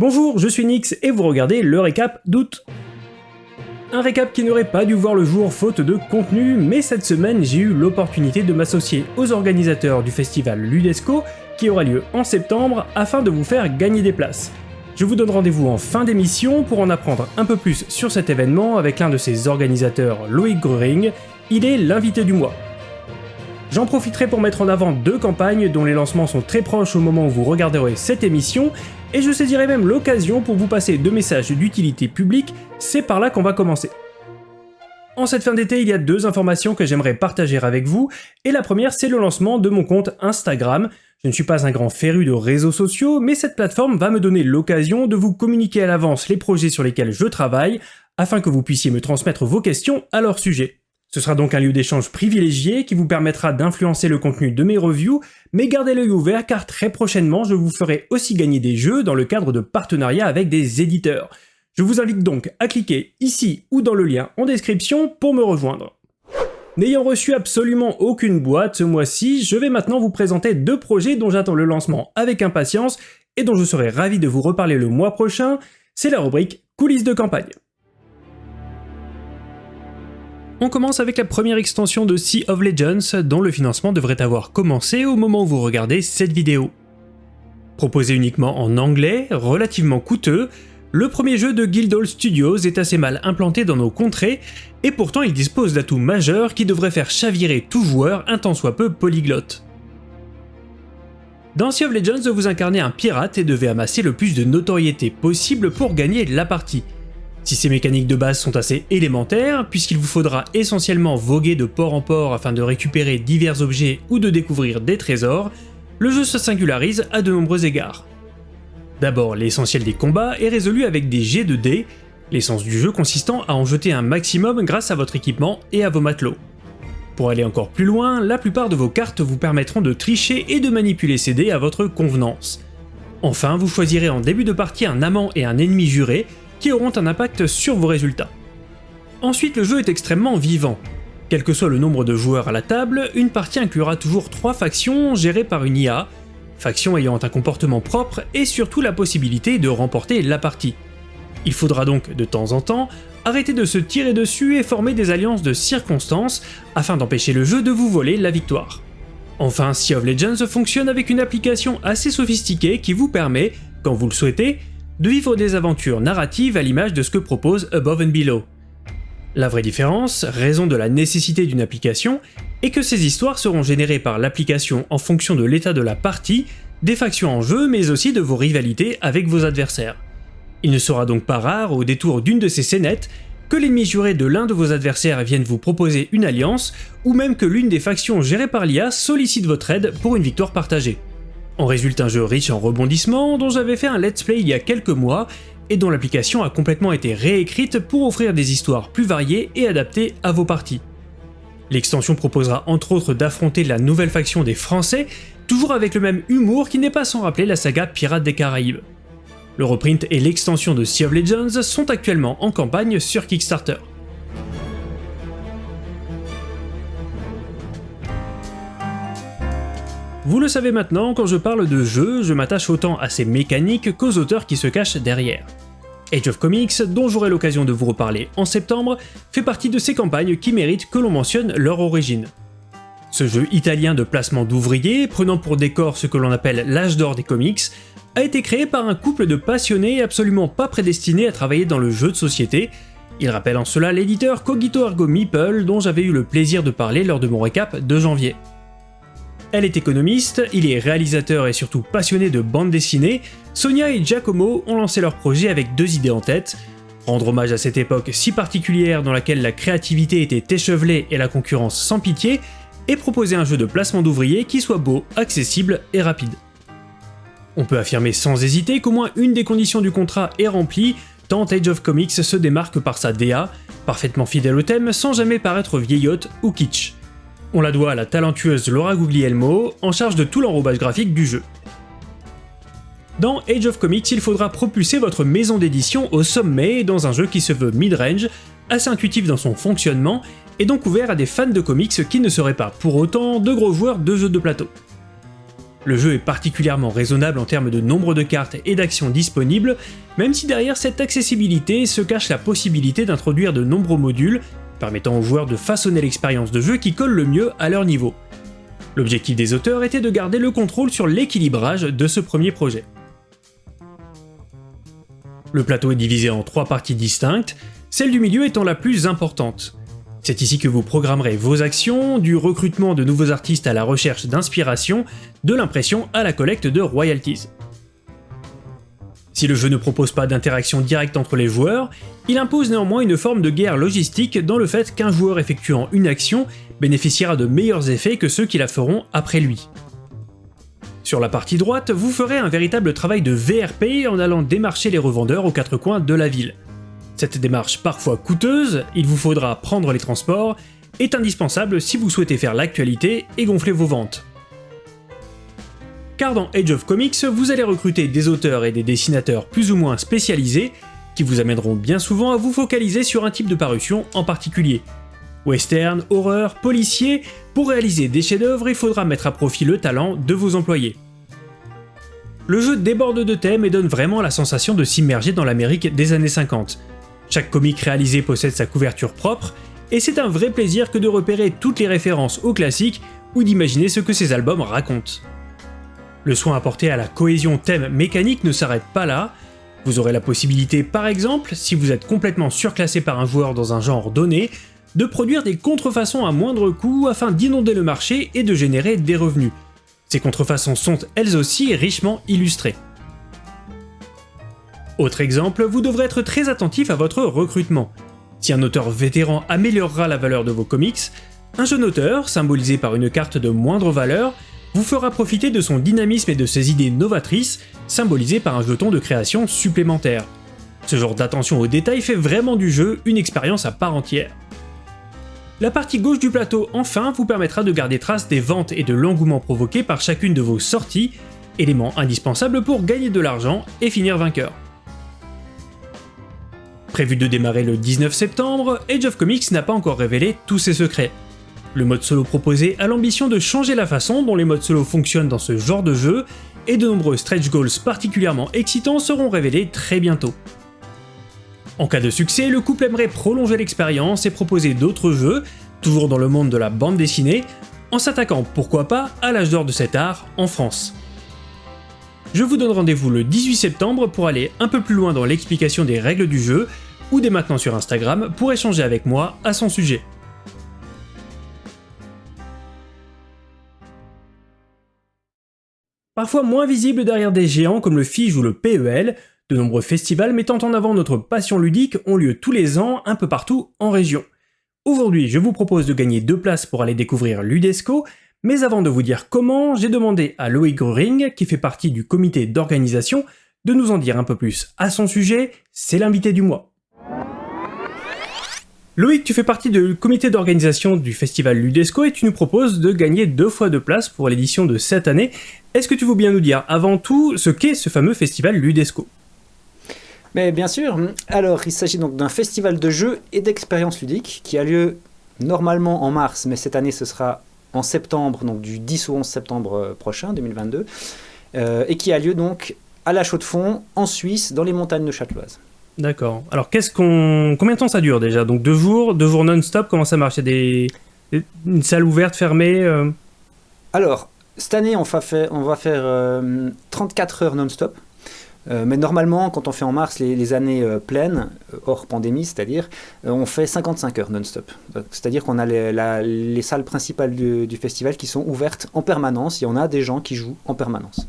Bonjour, je suis Nix et vous regardez le récap d'août. Un récap qui n'aurait pas dû voir le jour faute de contenu, mais cette semaine j'ai eu l'opportunité de m'associer aux organisateurs du festival Ludesco qui aura lieu en septembre afin de vous faire gagner des places. Je vous donne rendez-vous en fin d'émission pour en apprendre un peu plus sur cet événement avec l'un de ses organisateurs, Loïc Gruring. Il est l'invité du mois. J'en profiterai pour mettre en avant deux campagnes dont les lancements sont très proches au moment où vous regarderez cette émission, et je saisirai même l'occasion pour vous passer deux messages d'utilité publique, c'est par là qu'on va commencer. En cette fin d'été, il y a deux informations que j'aimerais partager avec vous, et la première c'est le lancement de mon compte Instagram. Je ne suis pas un grand féru de réseaux sociaux, mais cette plateforme va me donner l'occasion de vous communiquer à l'avance les projets sur lesquels je travaille, afin que vous puissiez me transmettre vos questions à leur sujet. Ce sera donc un lieu d'échange privilégié qui vous permettra d'influencer le contenu de mes reviews, mais gardez l'œil ouvert car très prochainement je vous ferai aussi gagner des jeux dans le cadre de partenariats avec des éditeurs. Je vous invite donc à cliquer ici ou dans le lien en description pour me rejoindre. N'ayant reçu absolument aucune boîte ce mois-ci, je vais maintenant vous présenter deux projets dont j'attends le lancement avec impatience et dont je serai ravi de vous reparler le mois prochain, c'est la rubrique coulisses de campagne. On commence avec la première extension de Sea of Legends dont le financement devrait avoir commencé au moment où vous regardez cette vidéo. Proposé uniquement en anglais, relativement coûteux, le premier jeu de Guildhall Studios est assez mal implanté dans nos contrées, et pourtant il dispose d'atouts majeurs qui devraient faire chavirer tout joueur un tant soit peu polyglotte. Dans Sea of Legends, vous incarnez un pirate et devez amasser le plus de notoriété possible pour gagner la partie. Si ces mécaniques de base sont assez élémentaires, puisqu'il vous faudra essentiellement voguer de port en port afin de récupérer divers objets ou de découvrir des trésors, le jeu se singularise à de nombreux égards. D'abord, l'essentiel des combats est résolu avec des jets de dés, l'essence du jeu consistant à en jeter un maximum grâce à votre équipement et à vos matelots. Pour aller encore plus loin, la plupart de vos cartes vous permettront de tricher et de manipuler ces dés à votre convenance. Enfin, vous choisirez en début de partie un amant et un ennemi juré, qui auront un impact sur vos résultats. Ensuite, le jeu est extrêmement vivant. Quel que soit le nombre de joueurs à la table, une partie inclura toujours trois factions gérées par une IA, factions ayant un comportement propre et surtout la possibilité de remporter la partie. Il faudra donc, de temps en temps, arrêter de se tirer dessus et former des alliances de circonstances afin d'empêcher le jeu de vous voler la victoire. Enfin, Sea of Legends fonctionne avec une application assez sophistiquée qui vous permet, quand vous le souhaitez, de vivre des aventures narratives à l'image de ce que propose Above and Below. La vraie différence, raison de la nécessité d'une application, est que ces histoires seront générées par l'application en fonction de l'état de la partie, des factions en jeu, mais aussi de vos rivalités avec vos adversaires. Il ne sera donc pas rare, au détour d'une de ces scénettes, que l'ennemi juré de l'un de vos adversaires vienne vous proposer une alliance, ou même que l'une des factions gérées par l'IA sollicite votre aide pour une victoire partagée. En résulte un jeu riche en rebondissements dont j'avais fait un let's play il y a quelques mois et dont l'application a complètement été réécrite pour offrir des histoires plus variées et adaptées à vos parties. L'extension proposera entre autres d'affronter la nouvelle faction des Français, toujours avec le même humour qui n'est pas sans rappeler la saga Pirates des Caraïbes. Le reprint et l'extension de Sea of Legends sont actuellement en campagne sur Kickstarter. Vous le savez maintenant, quand je parle de jeu, je m'attache autant à ses mécaniques qu'aux auteurs qui se cachent derrière. Age of Comics, dont j'aurai l'occasion de vous reparler en septembre, fait partie de ces campagnes qui méritent que l'on mentionne leur origine. Ce jeu italien de placement d'ouvriers, prenant pour décor ce que l'on appelle l'âge d'or des comics, a été créé par un couple de passionnés absolument pas prédestinés à travailler dans le jeu de société. Il rappelle en cela l'éditeur Cogito Ergo Meeple dont j'avais eu le plaisir de parler lors de mon récap de janvier. Elle est économiste, il est réalisateur et surtout passionné de bande dessinée, Sonia et Giacomo ont lancé leur projet avec deux idées en tête, rendre hommage à cette époque si particulière dans laquelle la créativité était échevelée et la concurrence sans pitié, et proposer un jeu de placement d'ouvriers qui soit beau, accessible et rapide. On peut affirmer sans hésiter qu'au moins une des conditions du contrat est remplie, tant Age of Comics se démarque par sa DA, parfaitement fidèle au thème sans jamais paraître vieillotte ou kitsch. On la doit à la talentueuse Laura Guglielmo, en charge de tout l'enrobage graphique du jeu. Dans Age of Comics, il faudra propulser votre maison d'édition au sommet dans un jeu qui se veut mid-range, assez intuitif dans son fonctionnement, et donc ouvert à des fans de comics qui ne seraient pas pour autant de gros joueurs de jeux de plateau. Le jeu est particulièrement raisonnable en termes de nombre de cartes et d'actions disponibles, même si derrière cette accessibilité se cache la possibilité d'introduire de nombreux modules, permettant aux joueurs de façonner l'expérience de jeu qui colle le mieux à leur niveau. L'objectif des auteurs était de garder le contrôle sur l'équilibrage de ce premier projet. Le plateau est divisé en trois parties distinctes, celle du milieu étant la plus importante. C'est ici que vous programmerez vos actions, du recrutement de nouveaux artistes à la recherche d'inspiration, de l'impression à la collecte de royalties. Si le jeu ne propose pas d'interaction directe entre les joueurs, il impose néanmoins une forme de guerre logistique dans le fait qu'un joueur effectuant une action bénéficiera de meilleurs effets que ceux qui la feront après lui. Sur la partie droite, vous ferez un véritable travail de VRP en allant démarcher les revendeurs aux quatre coins de la ville. Cette démarche parfois coûteuse, il vous faudra prendre les transports, est indispensable si vous souhaitez faire l'actualité et gonfler vos ventes. Car dans Age of Comics, vous allez recruter des auteurs et des dessinateurs plus ou moins spécialisés qui vous amèneront bien souvent à vous focaliser sur un type de parution en particulier. Western, horreur, policier, pour réaliser des chefs-d'œuvre, il faudra mettre à profit le talent de vos employés. Le jeu déborde de thèmes et donne vraiment la sensation de s'immerger dans l'Amérique des années 50. Chaque comic réalisé possède sa couverture propre, et c'est un vrai plaisir que de repérer toutes les références aux classiques ou d'imaginer ce que ces albums racontent. Le soin apporté à la cohésion thème mécanique ne s'arrête pas là, vous aurez la possibilité par exemple, si vous êtes complètement surclassé par un joueur dans un genre donné, de produire des contrefaçons à moindre coût afin d'inonder le marché et de générer des revenus. Ces contrefaçons sont elles aussi richement illustrées. Autre exemple, vous devrez être très attentif à votre recrutement. Si un auteur vétéran améliorera la valeur de vos comics, un jeune auteur, symbolisé par une carte de moindre valeur, vous fera profiter de son dynamisme et de ses idées novatrices, symbolisées par un jeton de création supplémentaire. Ce genre d'attention aux détails fait vraiment du jeu une expérience à part entière. La partie gauche du plateau, enfin, vous permettra de garder trace des ventes et de l'engouement provoqué par chacune de vos sorties, élément indispensable pour gagner de l'argent et finir vainqueur. Prévu de démarrer le 19 septembre, Age of Comics n'a pas encore révélé tous ses secrets. Le mode solo proposé a l'ambition de changer la façon dont les modes solo fonctionnent dans ce genre de jeu, et de nombreux stretch goals particulièrement excitants seront révélés très bientôt. En cas de succès, le couple aimerait prolonger l'expérience et proposer d'autres jeux, toujours dans le monde de la bande dessinée, en s'attaquant pourquoi pas à l'âge d'or de cet art en France. Je vous donne rendez-vous le 18 septembre pour aller un peu plus loin dans l'explication des règles du jeu, ou dès maintenant sur Instagram pour échanger avec moi à son sujet. Parfois moins visible derrière des géants comme le FIGE ou le PEL, de nombreux festivals mettant en avant notre passion ludique ont lieu tous les ans un peu partout en région. Aujourd'hui, je vous propose de gagner deux places pour aller découvrir l'UDESCO, mais avant de vous dire comment, j'ai demandé à Loïc Gruring, qui fait partie du comité d'organisation, de nous en dire un peu plus à son sujet, c'est l'invité du mois. Loïc, tu fais partie du comité d'organisation du festival Ludesco et tu nous proposes de gagner deux fois de place pour l'édition de cette année. Est-ce que tu veux bien nous dire avant tout ce qu'est ce fameux festival Ludesco? Mais bien sûr. Alors, il s'agit donc d'un festival de jeux et d'expériences ludiques qui a lieu normalement en mars, mais cette année ce sera en septembre, donc du 10 au 11 septembre euh, prochain, 2022, euh, et qui a lieu donc à la Chaux-de-Fonds, en Suisse, dans les montagnes de Châteloise. D'accord. Alors, qu'est-ce qu'on, combien de temps ça dure déjà? Donc deux jours, deux jours non-stop. Comment ça marche? Il y a des, une salle ouverte, fermée euh? Alors, cette année, on va faire, on va faire 34 heures non-stop. Euh, mais normalement, quand on fait en mars les, années euh, pleines, euh, hors pandémie, c'est-à-dire, on fait 55 heures non-stop. C'est-à-dire qu'on a les, salles principales du, festival qui sont ouvertes en permanence et on a des gens qui jouent en permanence.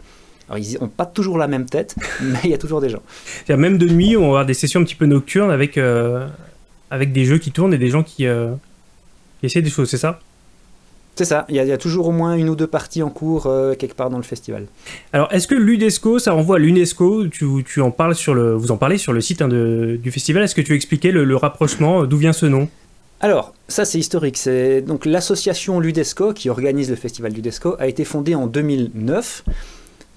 Alors, ils n'ont pas toujours la même tête, mais il y a toujours des gens. Même de nuit, on va avoir des sessions un petit peu nocturnes avec, avec des jeux qui tournent et des gens qui, qui essaient des choses, c'est ça? C'est ça, il y, a, toujours au moins une ou deux parties en cours euh, quelque part dans le festival. Alors, est-ce que l'UNESCO, ça renvoie à l'UNESCO? Tu, en parles sur le, Vous en parlez sur le site hein, du festival, est-ce que tu expliquais le, le rapprochement, euh, d'où vient ce nom? Alors, ça c'est historique. C'est donc l'association Ludesco qui organise le festival Ludesco a été fondée en 2009 euh,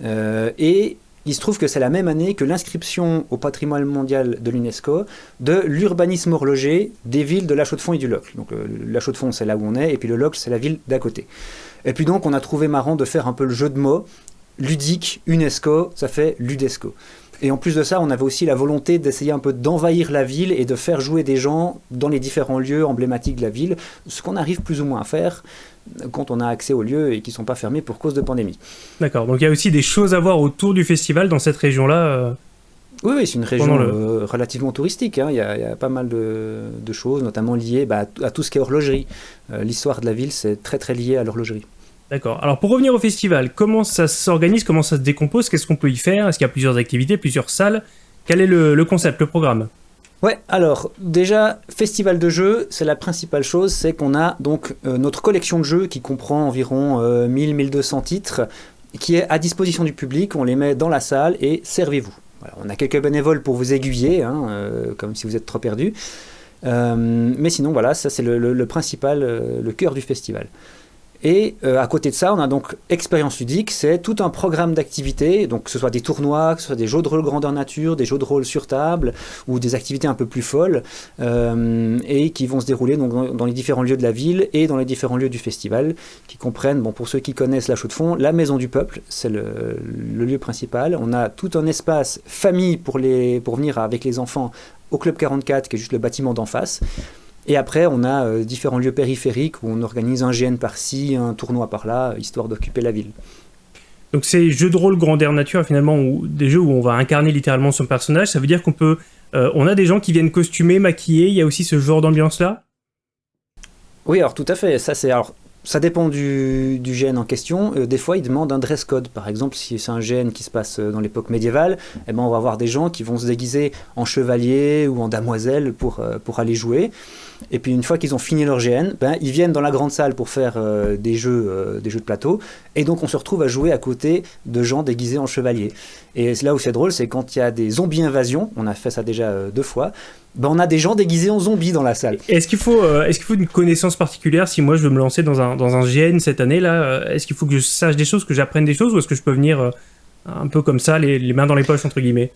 et il se trouve que c'est la même année que l'inscription au patrimoine mondial de l'UNESCO de l'urbanisme horloger des villes de La Chaux-de-Fonds et du Locle. Donc euh, La Chaux-de-Fonds, c'est là où on est, et puis le Locle, c'est la ville d'à côté. Et puis donc, on a trouvé marrant de faire un peu le jeu de mots ludique, UNESCO, ça fait Ludesco. Et en plus de ça, on avait aussi la volonté d'essayer un peu d'envahir la ville et de faire jouer des gens dans les différents lieux emblématiques de la ville, ce qu'on arrive plus ou moins à faire quand on a accès aux lieux et qui ne sont pas fermés pour cause de pandémie. D'accord, donc il y a aussi des choses à voir autour du festival dans cette région-là euh, Oui, oui c'est une région euh, relativement touristique. hein. Il, y a, il y a pas mal de, de choses, notamment liées bah, à tout ce qui est horlogerie. Euh, L'histoire de la ville, c'est très très lié à l'horlogerie. D'accord. Alors pour revenir au festival, comment ça s'organise, comment ça se décompose, qu'est-ce qu'on peut y faire? Est-ce qu'il y a plusieurs activités, plusieurs salles? Quel est le, le concept, le programme? Ouais, alors déjà, festival de jeux, c'est la principale chose, c'est qu'on a donc euh, notre collection de jeux qui comprend environ euh, 1000-1200 titres, qui est à disposition du public, on les met dans la salle et servez-vous. Voilà, on a quelques bénévoles pour vous aiguiller, hein, euh, comme si vous êtes trop perdu. Euh, mais sinon, voilà, ça c'est le, principal, euh, le cœur du festival. Et euh, à côté de ça, on a donc expérience ludique, c'est tout un programme d'activités, donc que ce soit des tournois, que ce soit des jeux de rôle grandeur nature, des jeux de rôle sur table, ou des activités un peu plus folles, euh, et qui vont se dérouler donc, dans, les différents lieux de la ville et dans les différents lieux du festival, qui comprennent, bon, pour ceux qui connaissent la chaux de fond, la Maison du Peuple, c'est le, le lieu principal. On a tout un espace famille pour, les, pour venir avec les enfants au Club 44, qui est juste le bâtiment d'en face. Et après, on a euh, différents lieux périphériques où on organise un GN par-ci, un tournoi par-là, histoire d'occuper la ville. Donc c'est jeux de rôle grandeur nature finalement, ou des jeux où on va incarner littéralement son personnage. Ça veut dire qu'on peut, euh, on a des gens qui viennent costumer, maquiller. Il y a aussi ce genre d'ambiance là. Oui, alors tout à fait. Ça, c'est alors. Ça dépend du, gène en question. Euh, des fois, ils demandent un dress code. Par exemple, si c'est un gène qui se passe euh, dans l'époque médiévale, eh ben, on va avoir des gens qui vont se déguiser en chevalier ou en damoiselle pour, euh, aller jouer. Et puis, une fois qu'ils ont fini leur GN, ben, ils viennent dans la grande salle pour faire des, jeux, des jeux de plateau. Et donc, on se retrouve à jouer à côté de gens déguisés en chevalier. Et là où c'est drôle, c'est quand il y a des zombies invasions, on a fait ça déjà euh, deux fois, ben, on a des gens déguisés en zombies dans la salle. Est-ce qu'il faut, euh, faut une connaissance particulière si moi je veux me lancer dans un, dans un GN cette année là euh, Est-ce qu'il faut que je sache des choses, que j'apprenne des choses, ou est-ce que je peux venir un peu comme ça, les, les mains dans les poches entre guillemets?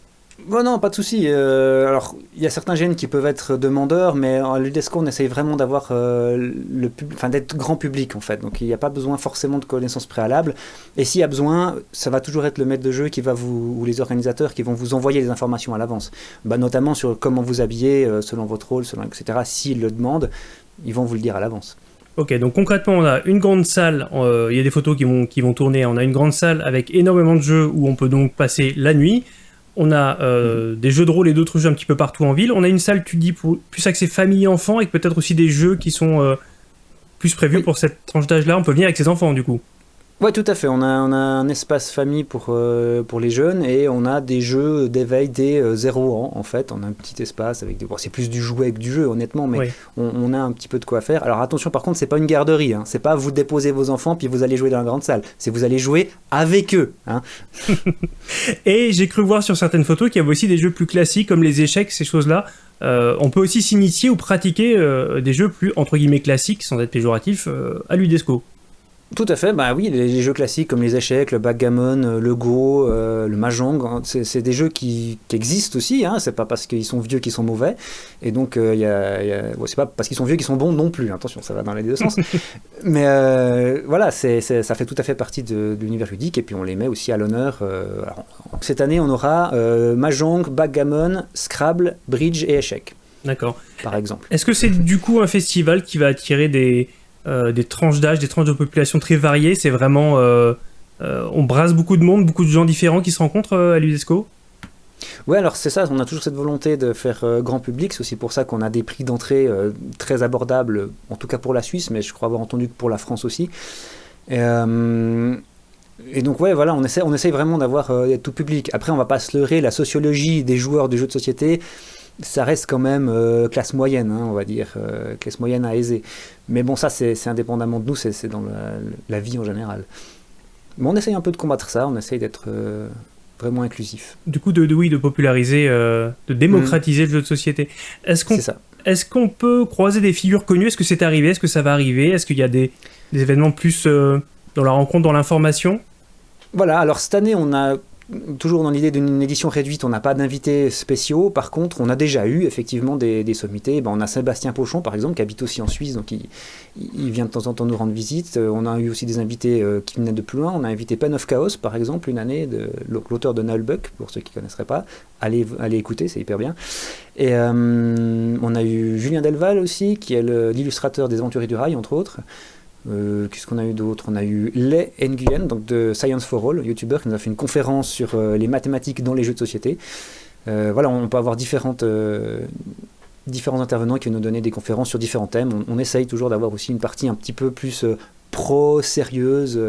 Bon, non, pas de souci. Euh, alors, il y a certains gènes qui peuvent être demandeurs, mais en l'UDESCO, on essaye vraiment d'avoir euh, le enfin, d'être grand public en fait. Donc, il n'y a pas besoin forcément de connaissances préalables. Et s'il y a besoin, ça va toujours être le maître de jeu qui va vous, ou les organisateurs qui vont vous envoyer les informations à l'avance. Bah, notamment sur comment vous habiller euh, selon votre rôle, selon etc. S'ils le demandent, ils vont vous le dire à l'avance. Ok, donc concrètement, on a une grande salle, euh, il y a des photos qui vont, qui vont tourner, on a une grande salle avec énormément de jeux où on peut donc passer la nuit. On a euh, des jeux de rôle et d'autres jeux un petit peu partout en ville. On a une salle, tu dis, pour, plus axée famille-enfant, et peut-être aussi des jeux qui sont euh, plus prévus Oui. pour cette tranche d'âge-là. On peut venir avec ses enfants, du coup. Ouais, tout à fait. On a, on a un espace famille pour, euh, pour les jeunes et on a des jeux d'éveil dès euh, 0 ans, en fait. On a un petit espace avec des. Bon, c'est plus du jouet que du jeu, honnêtement, mais Oui. on, on a un petit peu de quoi faire. Alors attention, par contre, c'est pas une garderie. Hein. C'est pas vous déposez vos enfants puis vous allez jouer dans la grande salle. C'est vous allez jouer avec eux. Hein. Et j'ai cru voir sur certaines photos qu'il y avait aussi des jeux plus classiques comme les échecs, ces choses-là. Euh, on peut aussi s'initier ou pratiquer euh, des jeux plus entre guillemets classiques, sans être péjoratif, à l'UDESCO. Tout à fait, bah oui, les, jeux classiques comme les échecs, le backgammon, euh, le go, euh, le mahjong, hein, c'est des jeux qui, qui existent aussi, hein, c'est pas parce qu'ils sont vieux qu'ils sont mauvais, et donc euh, il y a, il y a- ouais, c'est pas parce qu'ils sont vieux qu'ils sont bons non plus, attention, ça va dans les deux sens, mais euh, voilà, ça fait tout à fait partie de, de l'univers ludique, et puis on les met aussi à l'honneur. cette année, on aura mahjong, backgammon, Scrabble, bridge et échecs, D'accord. par exemple. Est-ce que c'est du coup un festival qui va attirer des, euh, des tranches d'âge, des tranches de population très variées C'est vraiment. euh, euh, on brasse beaucoup de monde, beaucoup de gens différents qui se rencontrent à l'UDESCO Ouais, alors c'est ça, on a toujours cette volonté de faire grand public, c'est aussi pour ça qu'on a des prix d'entrée très abordables, en tout cas pour la Suisse, mais je crois avoir entendu que pour la France aussi. Et, donc ouais, voilà, on essaie, on vraiment d'avoir tout public. Après, on va pas se leurrer, la sociologie des joueurs de jeux de société, ça reste quand même classe moyenne, hein, on va dire, classe moyenne à aisée. Mais bon, ça c'est indépendamment de nous, c'est dans la, la vie en général. Mais on essaye un peu de combattre ça, on essaye d'être euh, vraiment inclusif. Du coup, de, de- oui, de populariser, euh, de démocratiser le jeu de société. Est-ce qu'on C'est ça. est-ce qu'on peut croiser des figures connues? Est-ce que c'est arrivé? Est-ce que ça va arriver? Est-ce qu'il y a des, des événements plus euh, dans la rencontre, dans l'information? Voilà, alors cette année, on a toujours dans l'idée d'une édition réduite, on n'a pas d'invités spéciaux. Par contre, on a déjà eu effectivement des, sommités. Ben, on a Sébastien Pochon, par exemple, qui habite aussi en Suisse, donc il, vient de temps en temps nous rendre visite. Euh, on a eu aussi des invités euh, qui venaient de plus loin. On a invité Pen of Chaos, par exemple, une année, l'auteur de Nullbuck, pour ceux qui ne connaisseraient pas. Allez, allez écouter, c'est hyper bien. Et euh, on a eu Julien Delval aussi, qui est l'illustrateur des Aventuriers du Rail, entre autres. Euh, qu'est-ce qu'on a eu d'autre? On a eu Les Nguyen, donc de Science for All, youtubeur, qui nous a fait une conférence sur euh, les mathématiques dans les jeux de société. Euh, voilà, on peut avoir différentes, différents intervenants qui nous donner des conférences sur différents thèmes. On, essaye toujours d'avoir aussi une partie un petit peu plus pro, sérieuse,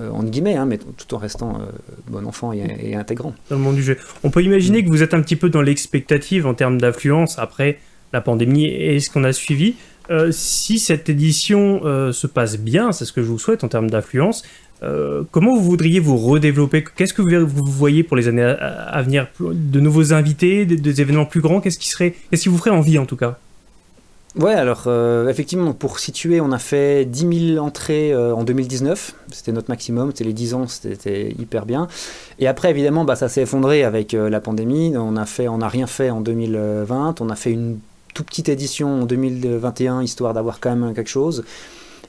en guillemets, hein, mais tout en restant bon enfant et, intégrant. Dans le monde du jeu. On peut imaginer que vous êtes un petit peu dans l'expectative en termes d'influence après la pandémie et ce qu'on a suivi? Euh, si cette édition euh, se passe bien, c'est ce que je vous souhaite en termes d'influence, euh, comment vous voudriez vous redévelopper? Qu'est-ce que vous, voyez pour les années à, venir? De nouveaux invités, des, événements plus grands? Qu'est-ce qui, serait, qu'est-ce qui vous ferait envie en tout cas? Ouais, alors effectivement, pour situer, on a fait 10 000 entrées en 2019, c'était notre maximum, c'était les 10 ans, c'était hyper bien. Et après, évidemment, bah, ça s'est effondré avec la pandémie, on n'a rien fait en 2020, on a fait une toute petite édition en 2021, histoire d'avoir quand même quelque chose.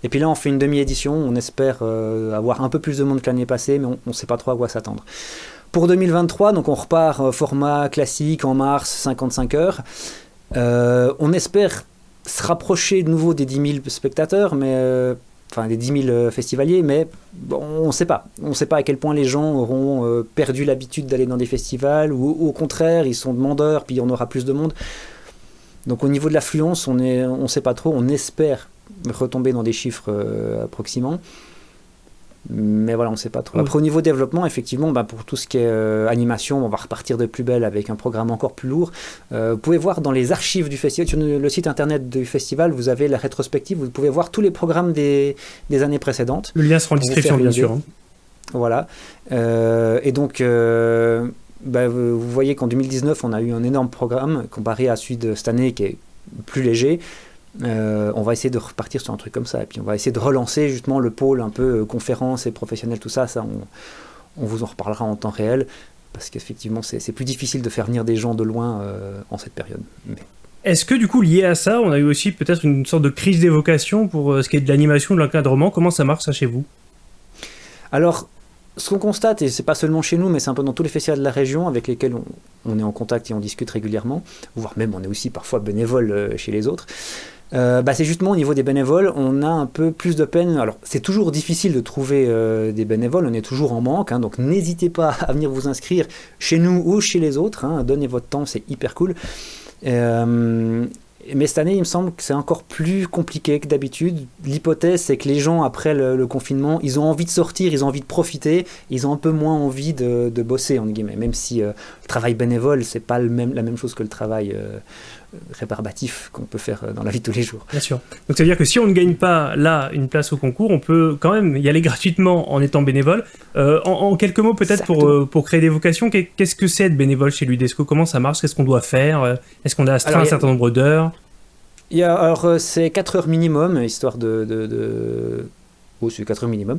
Et puis là, on fait une demi-édition, on espère euh, avoir un peu plus de monde que l'année passée, mais on ne sait pas trop à quoi s'attendre. Pour 2023, donc on repart euh, format classique en mars, 55 heures. Euh, on espère se rapprocher de nouveau des 10 000 spectateurs, mais enfin des 10 000 festivaliers, mais on ne sait pas. On ne sait pas à quel point les gens auront perdu l'habitude d'aller dans des festivals, ou au contraire, ils sont demandeurs, puis on aura plus de monde. Donc au niveau de l'affluence, on ne on sait pas trop, on espère retomber dans des chiffres euh, approximants. Mais voilà, on ne sait pas trop. Après, au niveau développement, effectivement, bah, pour tout ce qui est euh, animation, on va repartir de plus belle avec un programme encore plus lourd. Euh, vous pouvez voir dans les archives du festival, sur le site internet du festival, vous avez la rétrospective, vous pouvez voir tous les programmes des, des années précédentes. Le lien sera en description, bien sûr. Hein. Voilà. et donc, bah, vous voyez qu'en 2019, on a eu un énorme programme comparé à celui de cette année qui est plus léger. Euh, on va essayer de repartir sur un truc comme ça. Et puis on va essayer de relancer justement le pôle un peu euh, conférence et professionnel, tout ça. Ça, on, vous en reparlera en temps réel. Parce qu'effectivement, c'est plus difficile de faire venir des gens de loin euh, en cette période. Est-ce que du coup, lié à ça, on a eu aussi peut-être une sorte de crise d'évocation pour ce qui est de l'animation, de l'encadrement? Comment ça marche ça chez vous? Alors, ce qu'on constate, et c'est pas seulement chez nous, mais c'est un peu dans tous les festivals de la région avec lesquels on, est en contact et on discute régulièrement, voire même on est aussi parfois bénévole euh, chez les autres, euh, bah c'est justement au niveau des bénévoles, on a un peu plus de peine. Alors, c'est toujours difficile de trouver euh, des bénévoles, on est toujours en manque, hein, donc n'hésitez pas à venir vous inscrire chez nous ou chez les autres. Hein, donnez votre temps, c'est hyper cool. Mais cette année, il me semble que c'est encore plus compliqué que d'habitude. L'hypothèse, c'est que les gens, après le, confinement, ils ont envie de sortir, ils ont envie de profiter, ils ont un peu moins envie de, bosser, entre guillemets. Même si euh, le travail bénévole, c'est pas la même chose que le travail euh, rébarbatif qu'on peut faire euh, dans la vie de tous les jours. Bien sûr. Donc ça veut dire que si on ne gagne pas là une place au concours, on peut quand même y aller gratuitement en étant bénévole. en, quelques mots peut-être pour, pour créer des vocations, qu'est-ce que c'est être bénévole chez l'UDESCO? Comment ça marche? Qu'est-ce qu'on doit faire? Est-ce qu'on a astreint un certain nombre d'heures? Il y a, alors, euh, c'est 4 heures minimum, histoire de. de, Oh, c'est 4 heures minimum.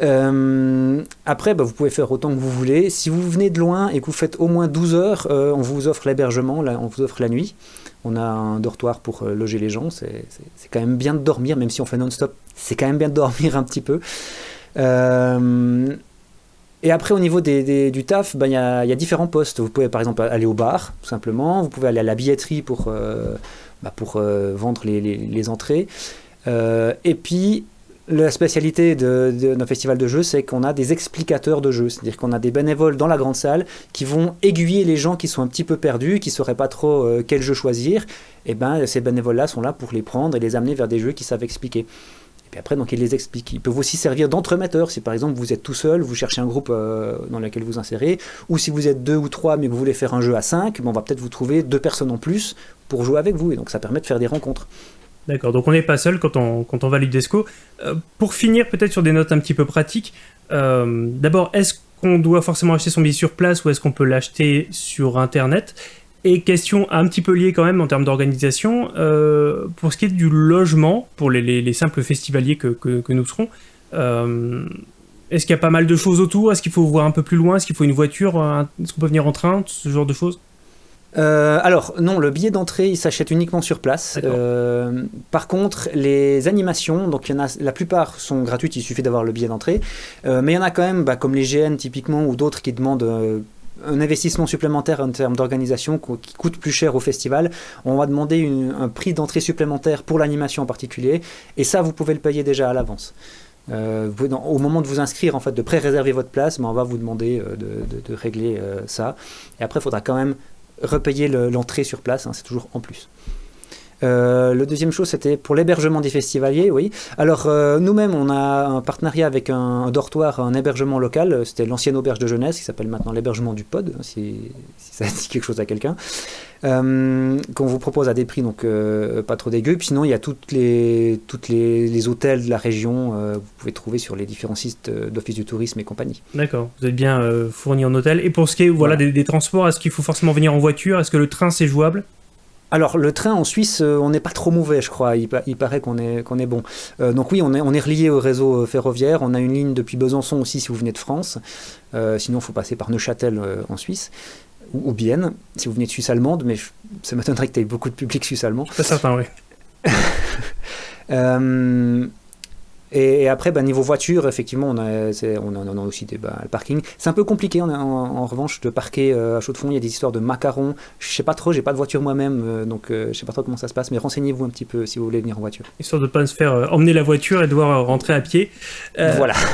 Euh, après, bah, vous pouvez faire autant que vous voulez. Si vous venez de loin et que vous faites au moins 12 heures, euh, on vous offre l'hébergement, on vous offre la nuit. On a un dortoir pour loger les gens. C'est quand même bien de dormir, même si on fait non-stop. C'est quand même bien de dormir un petit peu. et après, au niveau des, du taf, bah, il y, a, différents postes. Vous pouvez par exemple aller au bar, tout simplement. Vous pouvez aller à la billetterie pour euh, vendre les, entrées. Euh, et puis, la spécialité de, nos festivals de jeux, c'est qu'on a des explicateurs de jeux, c'est-à-dire qu'on a des bénévoles dans la grande salle qui vont aiguiller les gens qui sont un petit peu perdus, qui ne sauraient pas trop euh, quel jeu choisir. Et ben, ces bénévoles-là sont là pour les prendre et les amener vers des jeux qui savent expliquer. Et puis après, donc, ils les expliquent. Ils peuvent aussi servir d'entremetteurs. Si par exemple vous êtes tout seul, vous cherchez un groupe dans lequel vous insérez, ou si vous êtes deux ou trois mais vous voulez faire un jeu à cinq, ben, on va peut-être vous trouver deux personnes en plus pour jouer avec vous. Et donc ça permet de faire des rencontres. D'accord, donc on n'est pas seul quand on, quand on va à l'UDESCO. Euh, pour finir, peut-être sur des notes un petit peu pratiques, euh, d'abord, est-ce qu'on doit forcément acheter son billet sur place ou est-ce qu'on peut l'acheter sur Internet? Et question un petit peu liée quand même en termes d'organisation, euh, pour ce qui est du logement, pour les, les, simples festivaliers que, que, nous serons, Est-ce qu'il y a pas mal de choses autour? Est-ce qu'il faut voir un peu plus loin? Est-ce qu'il faut une voiture? Est-ce qu'on peut venir en train? Ce genre de choses? Euh, alors non, le billet d'entrée il s'achète uniquement sur place. Euh, par contre, les animations, donc il y en a, la plupart sont gratuites, il suffit d'avoir le billet d'entrée. Euh, mais il y en a quand même, bah, comme les GN typiquement ou d'autres qui demandent un investissement supplémentaire en termes d'organisation qui coûte plus cher au festival. On va demander un prix d'entrée supplémentaire pour l'animation en particulier, et ça vous pouvez le payer déjà à l'avance. au moment de vous inscrire, en fait, de pré-réserver votre place, mais on va vous demander de, régler ça. Et après, il faudra quand même repayer l'entrée sur place, hein, c'est toujours en plus. Euh, le deuxième chose, c'était pour l'hébergement des festivaliers, oui. Alors, euh, nous-mêmes, on a un partenariat avec un, dortoir, un hébergement local. C'était l'ancienne auberge de jeunesse, qui s'appelle maintenant l'hébergement du Pod, hein, si, ça dit quelque chose à quelqu'un. Euh, qu'on vous propose à des prix donc pas trop dégueux. Puis sinon, il y a toutes les, toutes les, hôtels de la région. vous pouvez trouver sur les différents sites d'office du tourisme et compagnie. D'accord. Vous êtes bien fourni en hôtel. Et pour ce qui est voilà, des transports, est-ce qu'il faut forcément venir en voiture? Est-ce que le train c'est jouable? Alors le train en Suisse, euh, on n'est pas trop mauvais, je crois. Il, paraît qu'on est, qu'on est bon. Euh, donc oui, on est, on est relié au réseau euh, ferroviaire. On a une ligne depuis Besançon aussi si vous venez de France. sinon, il faut passer par Neuchâtel en Suisse. Ou, ou, Bienne, si vous venez de Suisse allemande. Mais ça m'étonnerait que tu aies beaucoup de public suisse allemand. C'est certain, oui. Et, après, bah, niveau voiture, effectivement, on a, on a, aussi des bah, le parking. C'est un peu compliqué en, revanche de parquer euh, à chaud de fond. Il y a des histoires de macarons. Je sais pas trop, j'ai pas de voiture moi-même, euh, donc euh, je sais pas trop comment ça se passe. Mais renseignez-vous un petit peu si vous voulez venir en voiture. Histoire de pas se faire emmener la voiture et devoir rentrer à pied. voilà.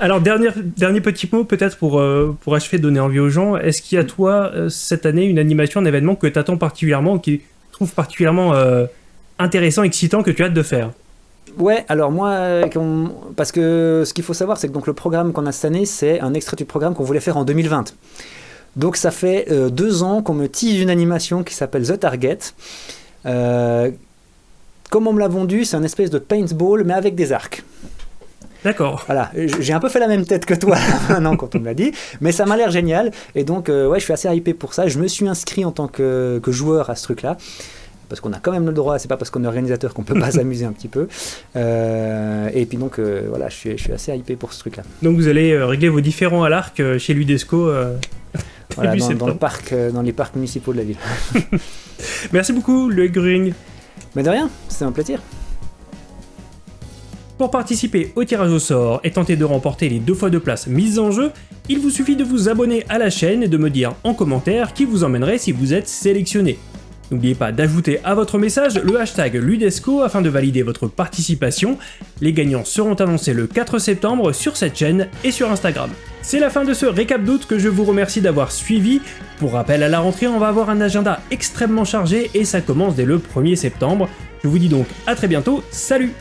Alors, dernier, dernier petit mot peut-être pour, pour achever de donner envie aux gens. Est-ce qu'il y a, toi, cette année, une animation, un événement que tu attends particulièrement, qui trouve particulièrement intéressant, excitant, que tu as hâte de faire? Ouais, alors moi, parce que ce qu'il faut savoir, c'est que donc le programme qu'on a cette année, c'est un extrait du programme qu'on voulait faire en 2020. Donc ça fait euh, deux ans qu'on me tease une animation qui s'appelle The Target. Euh, comme on me l'a vendu, c'est un espèce de paintball, mais avec des arcs. D'accord. Voilà, j'ai un peu fait la même tête que toi maintenant quand on me l'a dit, mais ça m'a l'air génial. Et donc, euh, ouais, je suis assez hypé pour ça. Je me suis inscrit en tant que, que joueur à ce truc-là parce qu'on a quand même le droit, c'est pas parce qu'on est organisateur qu'on peut pas s'amuser un petit peu. Euh, et puis donc, euh, voilà, je suis, je suis, assez hypé pour ce truc-là. Donc vous allez euh, régler vos différents à l'arc chez l'UDESCO voilà, dans, le parc, dans les parcs municipaux de la ville. Merci beaucoup, le Green. Mais de rien, c'est un plaisir. Pour participer au tirage au sort et tenter de remporter les deux fois de place mises en jeu, il vous suffit de vous abonner à la chaîne et de me dire en commentaire qui vous emmènerait si vous êtes sélectionné. N'oubliez pas d'ajouter à votre message le hashtag Ludesco afin de valider votre participation. Les gagnants seront annoncés le 4 septembre sur cette chaîne et sur Instagram. C'est la fin de ce récap d'août que je vous remercie d'avoir suivi. Pour rappel, à la rentrée, on va avoir un agenda extrêmement chargé et ça commence dès le 1er septembre. Je vous dis donc à très bientôt, salut